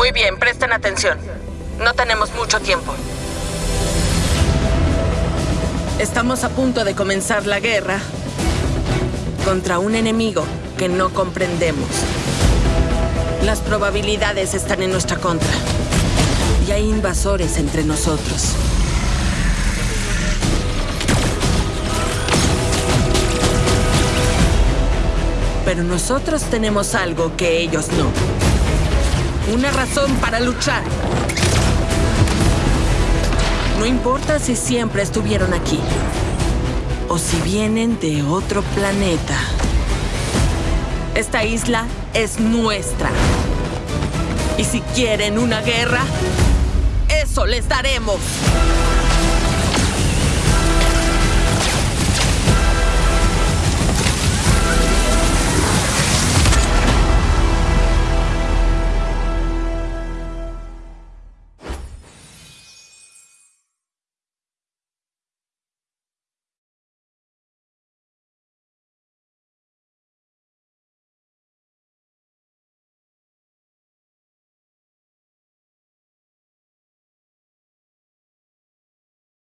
Muy bien, presten atención. No tenemos mucho tiempo. Estamos a punto de comenzar la guerra contra un enemigo que no comprendemos. Las probabilidades están en nuestra contra. Y hay invasores entre nosotros. Pero nosotros tenemos algo que ellos no. Una razón para luchar. No importa si siempre estuvieron aquí o si vienen de otro planeta. Esta isla es nuestra. Y si quieren una guerra, eso les daremos.